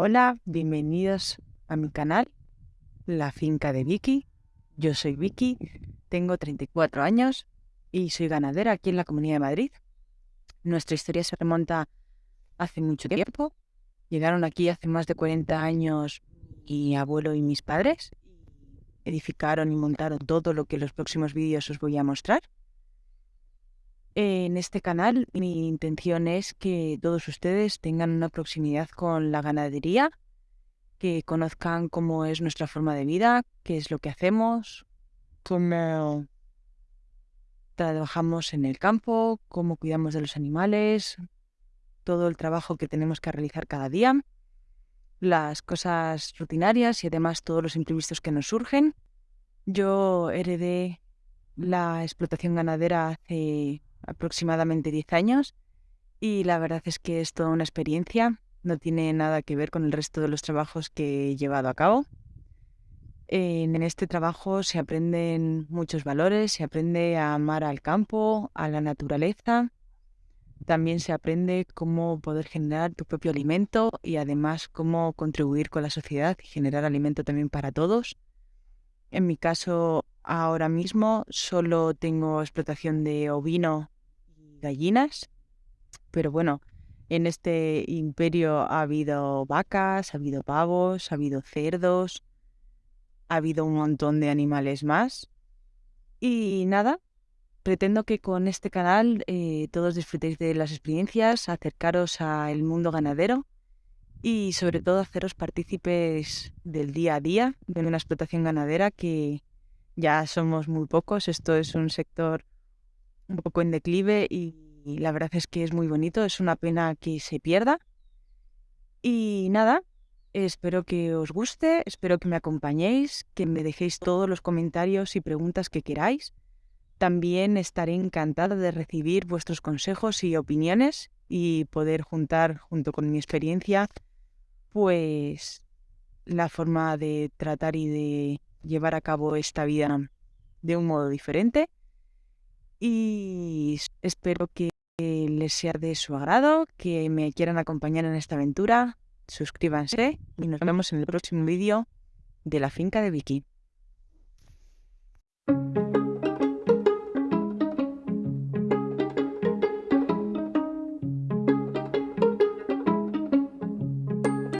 Hola, bienvenidos a mi canal, La Finca de Vicky. Yo soy Vicky, tengo 34 años y soy ganadera aquí en la Comunidad de Madrid. Nuestra historia se remonta hace mucho tiempo. Llegaron aquí hace más de 40 años mi abuelo y mis padres. Edificaron y montaron todo lo que en los próximos vídeos os voy a mostrar. En este canal mi intención es que todos ustedes tengan una proximidad con la ganadería, que conozcan cómo es nuestra forma de vida, qué es lo que hacemos, cómo trabajamos en el campo, cómo cuidamos de los animales, todo el trabajo que tenemos que realizar cada día, las cosas rutinarias y además todos los imprevistos que nos surgen. Yo heredé la explotación ganadera hace aproximadamente 10 años y la verdad es que es toda una experiencia, no tiene nada que ver con el resto de los trabajos que he llevado a cabo. En este trabajo se aprenden muchos valores, se aprende a amar al campo, a la naturaleza, también se aprende cómo poder generar tu propio alimento y además cómo contribuir con la sociedad y generar alimento también para todos. En mi caso, ahora mismo solo tengo explotación de ovino gallinas, pero bueno, en este imperio ha habido vacas, ha habido pavos, ha habido cerdos, ha habido un montón de animales más. Y nada, pretendo que con este canal eh, todos disfrutéis de las experiencias, acercaros al mundo ganadero y sobre todo haceros partícipes del día a día de una explotación ganadera que ya somos muy pocos. Esto es un sector un poco en declive y, la verdad es que es muy bonito. Es una pena que se pierda. Y nada, espero que os guste, espero que me acompañéis, que me dejéis todos los comentarios y preguntas que queráis. También estaré encantada de recibir vuestros consejos y opiniones y poder juntar junto con mi experiencia pues la forma de tratar y de llevar a cabo esta vida de un modo diferente. Y espero que les sea de su agrado, que me quieran acompañar en esta aventura. Suscríbanse y nos vemos en el próximo vídeo de la finca de Vicky.